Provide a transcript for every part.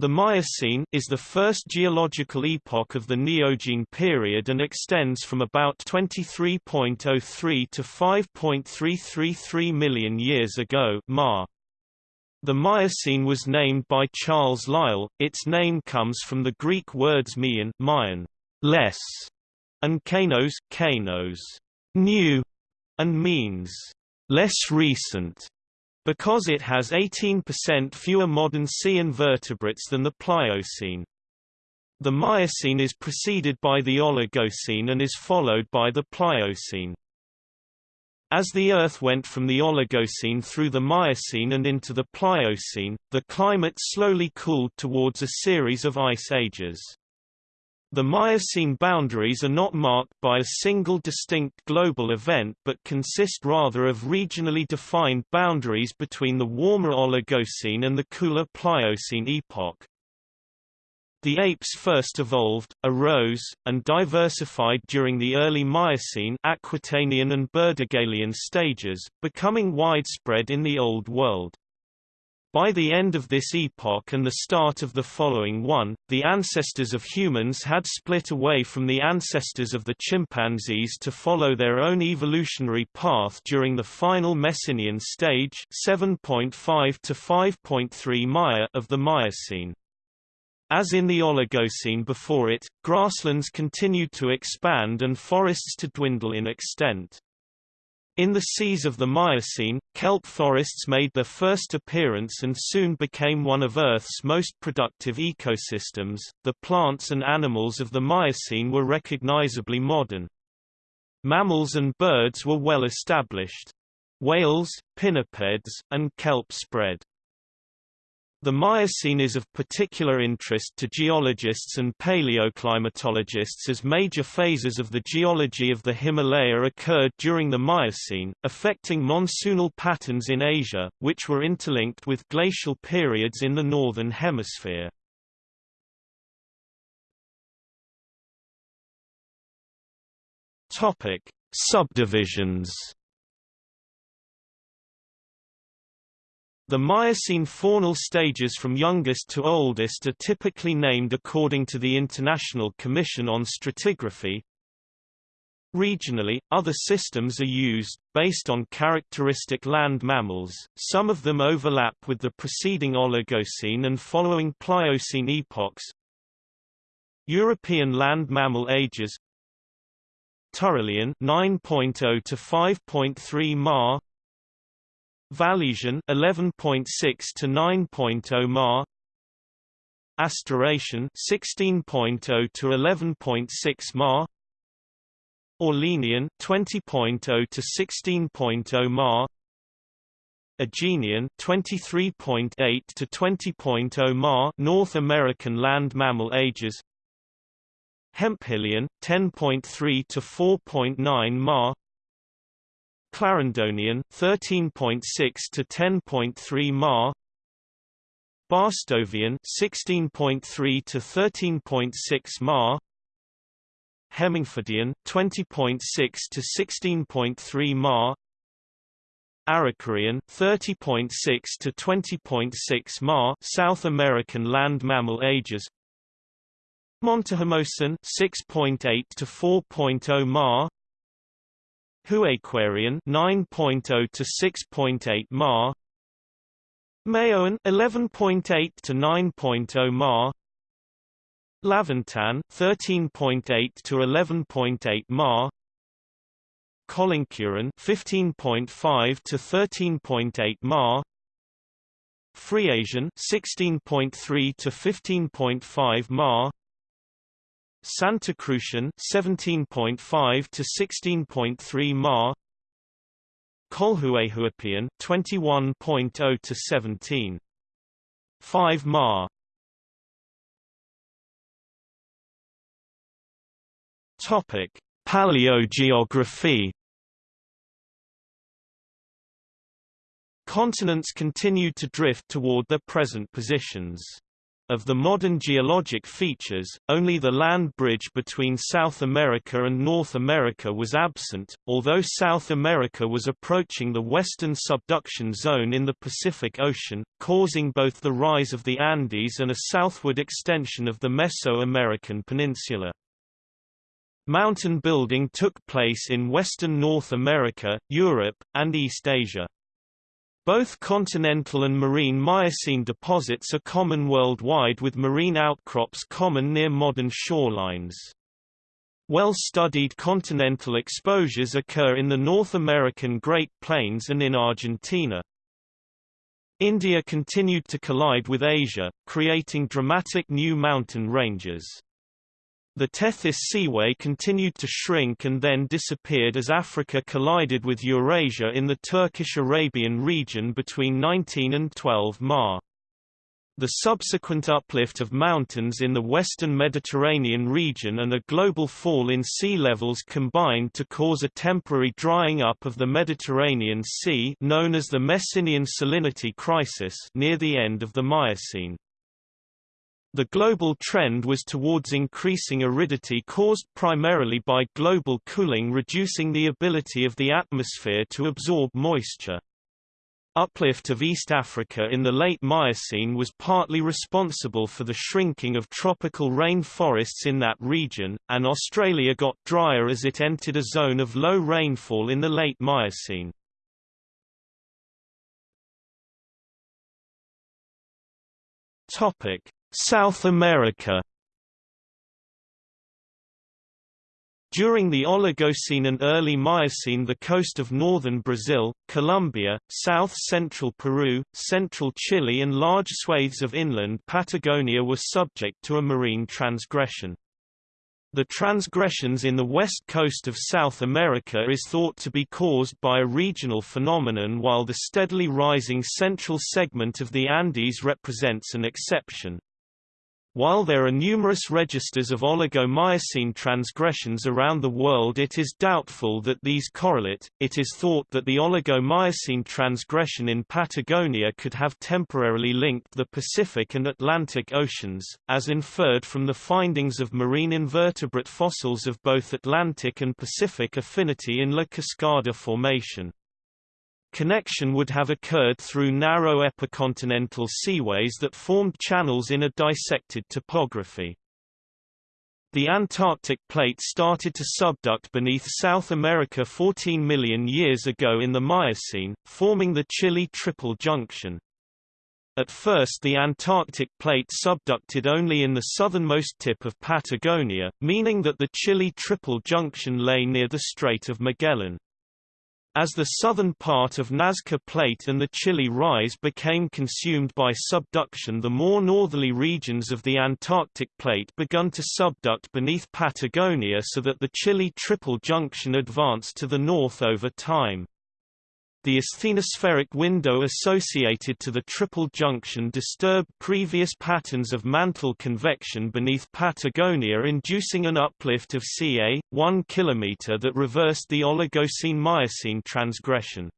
The Miocene is the first geological epoch of the Neogene period and extends from about 23.03 to 5.333 million years ago Ma. The Miocene was named by Charles Lyell. Its name comes from the Greek words mion, mion less, and kainos, kainos new, and means less recent because it has 18% fewer modern sea invertebrates than the Pliocene. The Miocene is preceded by the Oligocene and is followed by the Pliocene. As the Earth went from the Oligocene through the Miocene and into the Pliocene, the climate slowly cooled towards a series of ice ages. The Miocene boundaries are not marked by a single distinct global event but consist rather of regionally defined boundaries between the warmer Oligocene and the cooler Pliocene epoch. The apes first evolved, arose, and diversified during the early Miocene Aquitanian and Burdigalian stages, becoming widespread in the Old World. By the end of this epoch and the start of the following one, the ancestors of humans had split away from the ancestors of the chimpanzees to follow their own evolutionary path during the final Messinian stage 7.5 to 5.3 Maya of the Miocene. As in the Oligocene before it, grasslands continued to expand and forests to dwindle in extent. In the seas of the Miocene, kelp forests made their first appearance and soon became one of Earth's most productive ecosystems. The plants and animals of the Miocene were recognizably modern. Mammals and birds were well established. Whales, pinnipeds, and kelp spread. The Miocene is of particular interest to geologists and paleoclimatologists as major phases of the geology of the Himalaya occurred during the Miocene, affecting monsoonal patterns in Asia, which were interlinked with glacial periods in the Northern Hemisphere. Subdivisions The Miocene faunal stages from youngest to oldest are typically named according to the International Commission on Stratigraphy. Regionally, other systems are used, based on characteristic land mammals, some of them overlap with the preceding Oligocene and following Pliocene epochs. European land mammal ages Turolian 9.0 to 5.3 Ma Vallesian 11.6 to 9.0 Ma Astaracian 16.0 to 11.6 Ma Aurelian 20.0 to 16.0 Ma Agenian 23.8 to 20.0 Ma North American land mammal ages. Hemphillian 10.3 to 4.9 Ma Clarendonian 13.6 to 10.3 Ma. Barstovian 16.3 to 13.6 Ma. Hemingfordian 20.6 to 16.3 Ma. Arikareean 30.6 to 20.6 Ma. South American land mammal ages. Montehermosan 6.8 to 4.0 Ma Huayquerian 9.0 to 6.8 Ma. Mayoan 11.8 to 9.0 Ma. Laventan 13.8 to 11.8 Ma. Colloncuran 15.5 to 13.8 Ma. Friasian 16.3 to 15.5 Ma Santacrucian 17.5 to 16.3 Ma. Colhuehuapian 21.0 to 17 5 Ma. Topic Paleogeography. Continents continued to drift toward their present positions. Of the modern geologic features, only the land bridge between South America and North America was absent, although South America was approaching the western subduction zone in the Pacific Ocean, causing both the rise of the Andes and a southward extension of the Mesoamerican peninsula. Mountain building took place in western North America, Europe, and East Asia. Both continental and marine Miocene deposits are common worldwide with marine outcrops common near modern shorelines. Well-studied continental exposures occur in the North American Great Plains and in Argentina. India continued to collide with Asia, creating dramatic new mountain ranges. The Tethys Seaway continued to shrink and then disappeared as Africa collided with Eurasia in the Turkish-Arabian region between 19 and 12 Ma. The subsequent uplift of mountains in the western Mediterranean region and a global fall in sea levels combined to cause a temporary drying up of the Mediterranean Sea known as the Messinian salinity crisis near the end of the Miocene. The global trend was towards increasing aridity caused primarily by global cooling reducing the ability of the atmosphere to absorb moisture. Uplift of East Africa in the late Miocene was partly responsible for the shrinking of tropical rainforests in that region, and Australia got drier as it entered a zone of low rainfall in the late Miocene. Topic: South America During the Oligocene and early Miocene the coast of northern Brazil, Colombia, south-central Peru, central Chile and large swathes of inland Patagonia were subject to a marine transgression. The transgressions in the west coast of South America is thought to be caused by a regional phenomenon while the steadily rising central segment of the Andes represents an exception. While there are numerous registers of Oligo-Miocene transgressions around the world it is doubtful that these correlate. It is thought that the Oligo-Miocene transgression in Patagonia could have temporarily linked the Pacific and Atlantic Oceans, as inferred from the findings of marine invertebrate fossils of both Atlantic and Pacific affinity in La Cascada Formation. Connection would have occurred through narrow epicontinental seaways that formed channels in a dissected topography. The Antarctic plate started to subduct beneath South America 14 million years ago in the Miocene, forming the Chile Triple Junction. At first the Antarctic plate subducted only in the southernmost tip of Patagonia, meaning that the Chile Triple Junction lay near the Strait of Magellan. As the southern part of Nazca Plate and the Chile Rise became consumed by subduction the more northerly regions of the Antarctic Plate begun to subduct beneath Patagonia so that the Chile Triple Junction advanced to the north over time. The asthenospheric window associated to the triple junction disturbed previous patterns of mantle convection beneath Patagonia inducing an uplift of ca. 1 km that reversed the Oligocene-Miocene transgression.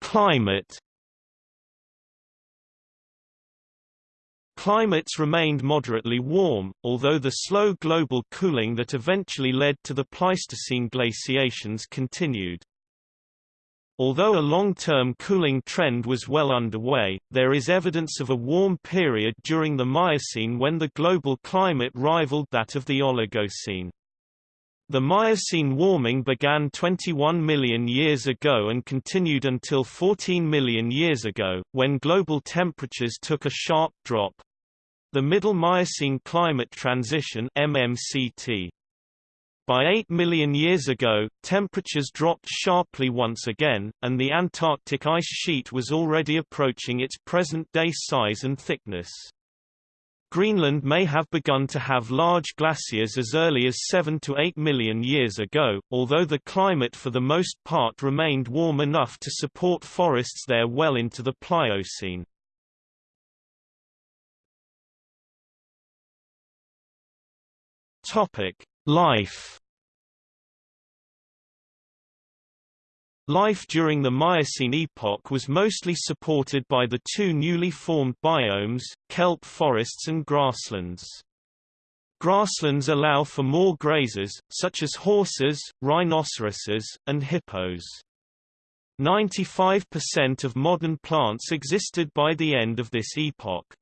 Climate Climates remained moderately warm, although the slow global cooling that eventually led to the Pleistocene glaciations continued. Although a long-term cooling trend was well underway, there is evidence of a warm period during the Miocene when the global climate rivaled that of the Oligocene. The Miocene warming began 21 million years ago and continued until 14 million years ago, when global temperatures took a sharp drop. The Middle Miocene Climate Transition MMCT. By 8 million years ago, temperatures dropped sharply once again, and the Antarctic ice sheet was already approaching its present-day size and thickness. Greenland may have begun to have large glaciers as early as 7 to 8 million years ago, although the climate for the most part remained warm enough to support forests there well into the Pliocene. Topic: Life. Life during the Miocene epoch was mostly supported by the two newly formed biomes, kelp forests and grasslands. Grasslands allow for more grazers, such as horses, rhinoceroses, and hippos. 95% of modern plants existed by the end of this epoch.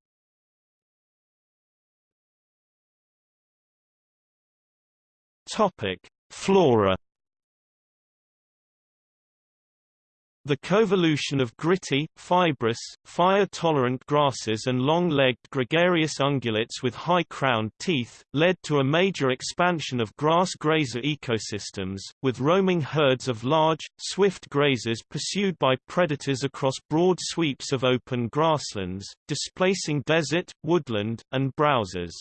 Topic: Flora The coevolution of gritty, fibrous, fire-tolerant grasses and long-legged gregarious ungulates with high-crowned teeth, led to a major expansion of grass-grazer ecosystems, with roaming herds of large, swift grazers pursued by predators across broad sweeps of open grasslands, displacing desert, woodland, and browsers.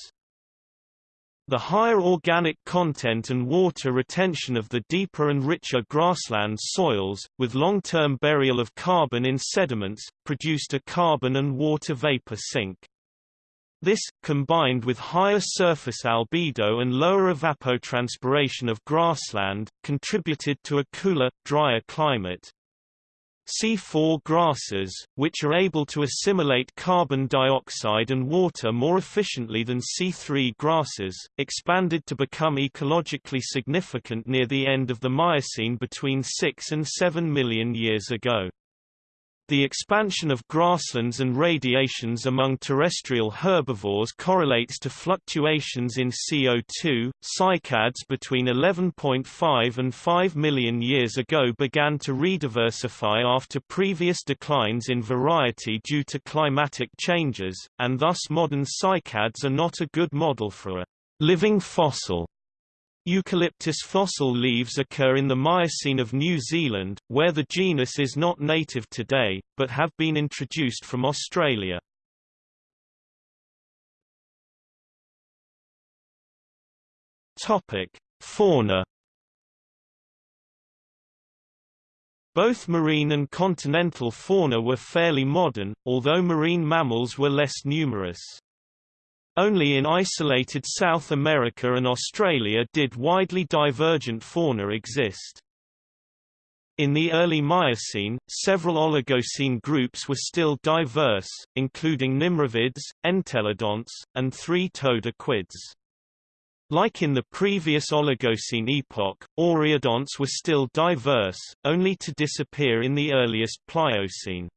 The higher organic content and water retention of the deeper and richer grassland soils, with long-term burial of carbon in sediments, produced a carbon and water vapor sink. This, combined with higher surface albedo and lower evapotranspiration of grassland, contributed to a cooler, drier climate. C4 grasses, which are able to assimilate carbon dioxide and water more efficiently than C3 grasses, expanded to become ecologically significant near the end of the Miocene between 6 and 7 million years ago. The expansion of grasslands and radiations among terrestrial herbivores correlates to fluctuations in CO2. Cycads between 11.5 and 5 million years ago began to rediversify after previous declines in variety due to climatic changes, and thus modern cycads are not a good model for a living fossil. Eucalyptus fossil leaves occur in the Miocene of New Zealand, where the genus is not native today, but have been introduced from Australia. Fauna Both marine and continental fauna were fairly modern, although marine mammals were less numerous. Only in isolated South America and Australia did widely divergent fauna exist. In the early Miocene, several Oligocene groups were still diverse, including nimravids, entelodonts, and three-toed equids. Like in the previous Oligocene epoch, Oreodonts were still diverse, only to disappear in the earliest Pliocene.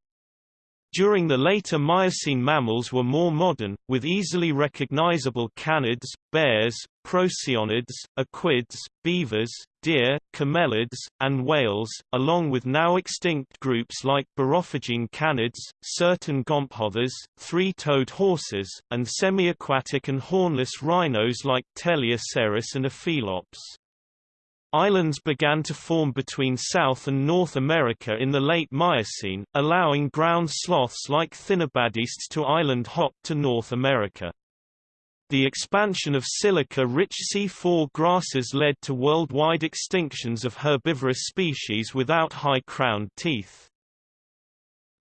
During the later Miocene mammals were more modern, with easily recognizable canids, bears, procyonids, equids, beavers, deer, camelids, and whales, along with now extinct groups like Borophagine canids, certain gomphotheres, three-toed horses, and semi-aquatic and hornless rhinos like Teleoceras and Aphelops. Islands began to form between South and North America in the late Miocene, allowing ground sloths like Thinobadistes to island hop to North America. The expansion of silica-rich C4 grasses led to worldwide extinctions of herbivorous species without high-crowned teeth.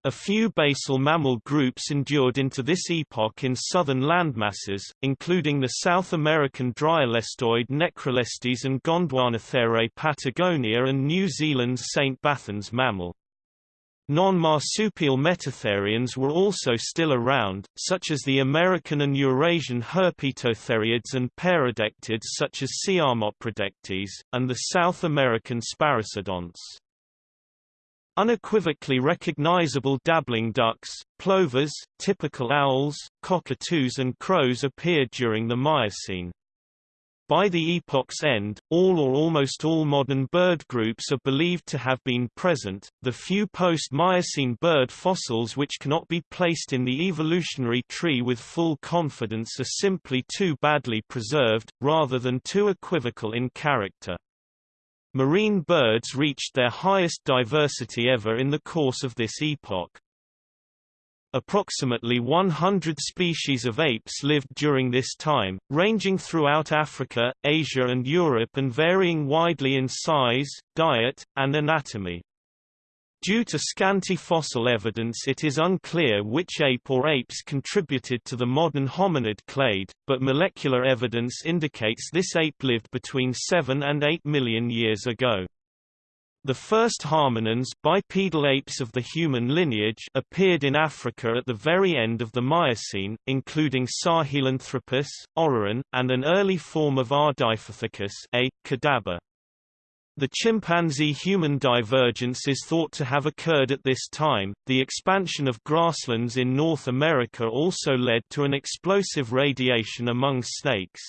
A few basal mammal groups endured into this epoch in southern landmasses, including the South American dryolestoid Necrolestes and Gondwanatherae patagonia and New Zealand's St. Bathans mammal. Non-marsupial metatherians were also still around, such as the American and Eurasian herpetotheriids and peradectids such as Siamoperadectes, and the South American Sparassodonts. Unequivocally recognizable dabbling ducks, plovers, typical owls, cockatoos and crows appeared during the Miocene. By the epoch's end, all or almost all modern bird groups are believed to have been present. The few post-Miocene bird fossils which cannot be placed in the evolutionary tree with full confidence are simply too badly preserved, rather than too equivocal in character. Marine birds reached their highest diversity ever in the course of this epoch. Approximately 100 species of apes lived during this time, ranging throughout Africa, Asia and Europe and varying widely in size, diet, and anatomy. Due to scanty fossil evidence it is unclear which ape or apes contributed to the modern hominid clade, but molecular evidence indicates this ape lived between 7 and 8 million years ago. The first hominins bipedal apes of the human lineage appeared in Africa at the very end of the Miocene, including Sahelanthropus, Orrorin, and an early form of Ardipithecus a. kadabba. The chimpanzee-human divergence is thought to have occurred at this time. The expansion of grasslands in North America also led to an explosive radiation among snakes.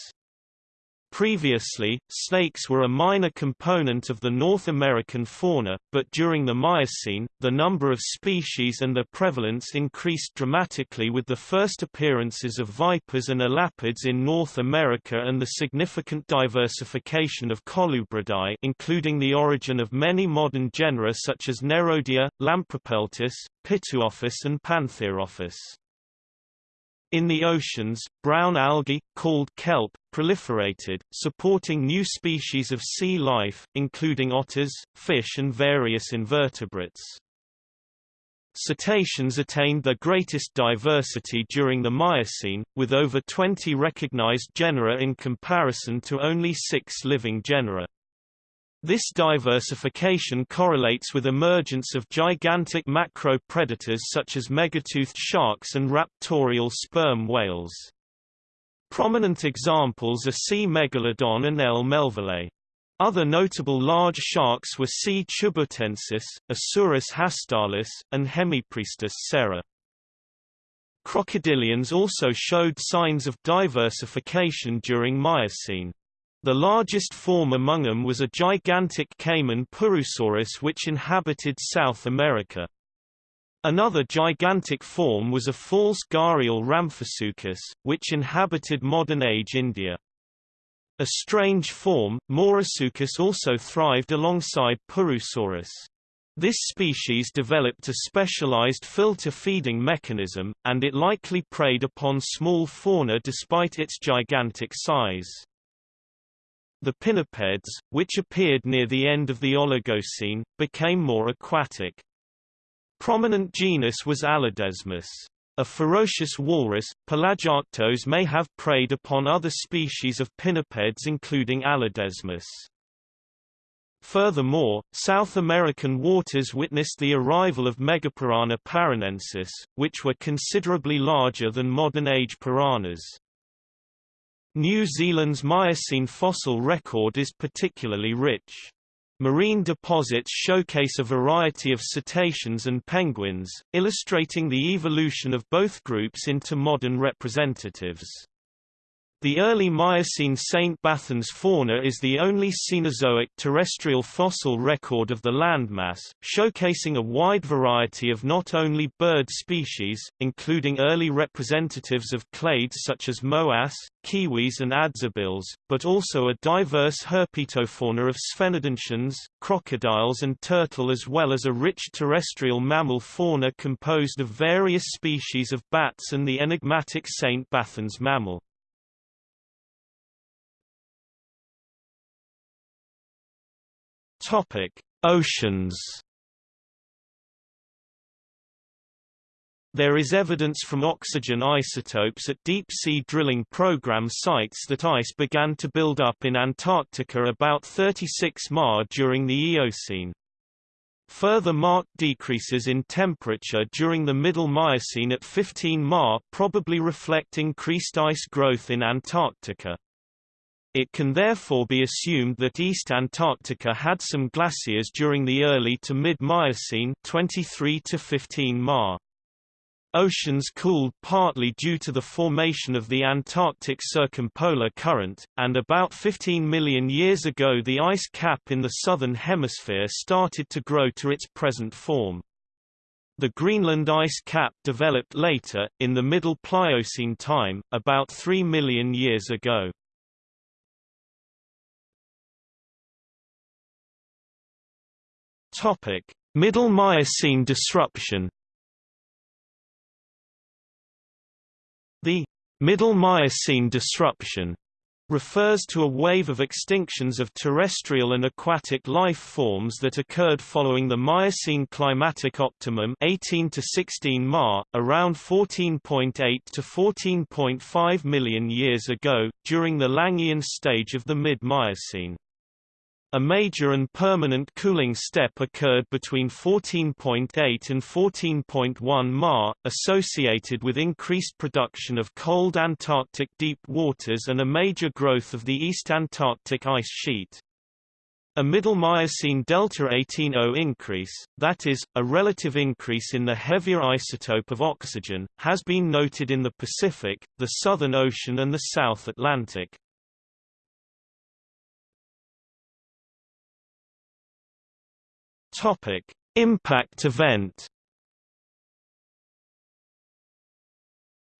Previously, snakes were a minor component of the North American fauna, but during the Miocene, the number of species and their prevalence increased dramatically with the first appearances of vipers and elapids in North America and the significant diversification of colubridae including the origin of many modern genera such as Nerodia, Lampropeltis, Pituophis and Pantherophis. In the oceans, brown algae, called kelp, proliferated, supporting new species of sea life, including otters, fish and various invertebrates. Cetaceans attained their greatest diversity during the Miocene, with over 20 recognized genera in comparison to only six living genera. This diversification correlates with emergence of gigantic macro-predators such as megatoothed sharks and raptorial sperm whales. Prominent examples are C. megalodon and L. melvillei. Other notable large sharks were C. chubutensis, Isurus hastalis, and Hemipristis serra. Crocodilians also showed signs of diversification during Miocene. The largest form among them was a gigantic caiman Purusaurus which inhabited South America. Another gigantic form was a false gharial Rhamphosuchus, which inhabited modern-age India. A strange form, Mourasuchus also thrived alongside Purusaurus. This species developed a specialized filter feeding mechanism, and it likely preyed upon small fauna despite its gigantic size. The pinnipeds, which appeared near the end of the Oligocene, became more aquatic. Prominent genus was Allodesmus. A ferocious walrus, Pelagiarctos may have preyed upon other species of pinnipeds including Allodesmus. Furthermore, South American waters witnessed the arrival of Megapiranha paranensis, which were considerably larger than modern-age piranhas. New Zealand's Miocene fossil record is particularly rich. Marine deposits showcase a variety of cetaceans and penguins, illustrating the evolution of both groups into modern representatives. The early Miocene St. Bathans fauna is the only Cenozoic terrestrial fossil record of the landmass, showcasing a wide variety of not only bird species, including early representatives of clades such as moas, kiwis and adzebills, but also a diverse herpetofauna of sphenodontians, crocodiles and turtle as well as a rich terrestrial mammal fauna composed of various species of bats and the enigmatic St. Bathans mammal. Topic: Oceans. There is evidence from oxygen isotopes at deep-sea drilling program sites that ice began to build up in Antarctica about 36 Ma during the Eocene. Further marked decreases in temperature during the Middle Miocene at 15 Ma probably reflect increased ice growth in Antarctica. It can therefore be assumed that East Antarctica had some glaciers during the early to mid-Miocene 23 to 15 Ma. Oceans cooled partly due to the formation of the Antarctic Circumpolar Current, and about 15 million years ago the ice cap in the southern hemisphere started to grow to its present form. The Greenland ice cap developed later, in the Middle Pliocene time, about 3 million years ago. Topic: Middle Miocene disruption. The Middle Miocene disruption refers to a wave of extinctions of terrestrial and aquatic life forms that occurred following the Miocene climatic optimum 18 to 16 Ma, around 14.8 to 14.5 million years ago, during the Langhian stage of the mid-Miocene. A major and permanent cooling step occurred between 14.8 and 14.1 Ma, associated with increased production of cold Antarctic deep waters and a major growth of the East Antarctic ice sheet. A middle Miocene delta 18O increase, that is, a relative increase in the heavier isotope of oxygen, has been noted in the Pacific, the Southern Ocean and the South Atlantic. Topic: Impact event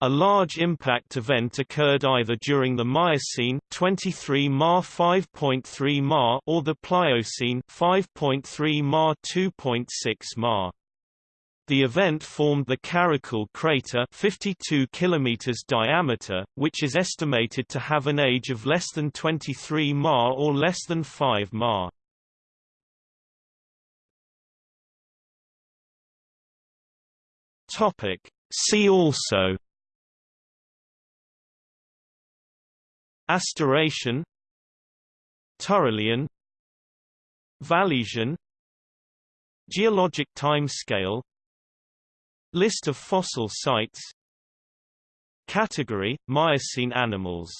A large impact event occurred either during the Miocene 23 Ma 5.3 Ma or the Pliocene 5.3 Ma 2.6 Ma. The event formed the Karakul crater 52 km diameter, which is estimated to have an age of less than 23 Ma or less than 5 Ma. See also Astaracian Turolian Vallesian Geologic time scale List of fossil sites Category – Miocene animals